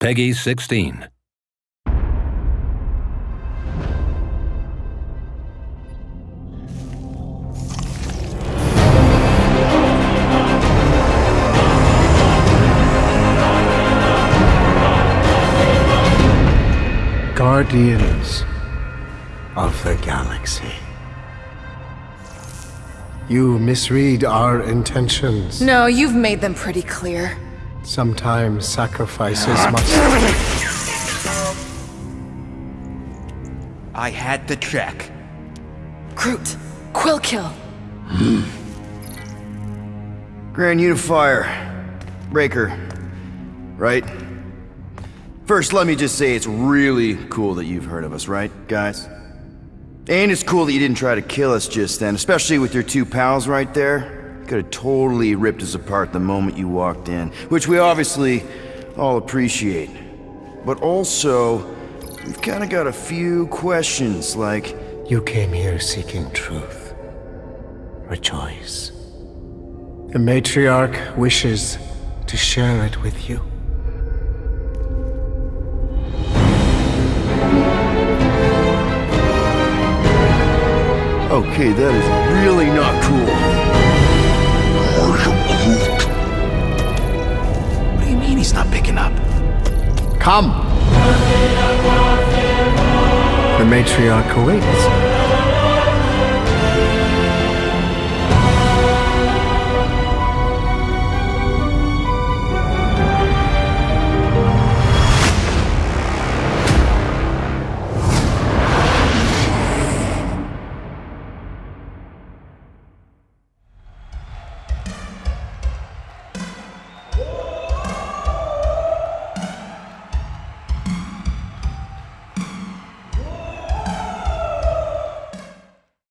Peggy 16. Guardians of the Galaxy. You misread our intentions. No, you've made them pretty clear. Sometimes sacrifices ah. must. I had to check. Groot, Quill Kill. Hmm. Grand Unifier. Raker. Right? First, let me just say it's really cool that you've heard of us, right, guys? And it's cool that you didn't try to kill us just then, especially with your two pals right there. Could have totally ripped us apart the moment you walked in, which we obviously all appreciate. But also, we've kind of got a few questions, like, You came here seeking truth. Rejoice. The matriarch wishes to share it with you. okay, that is really not cool. Come! The matriarch awaits.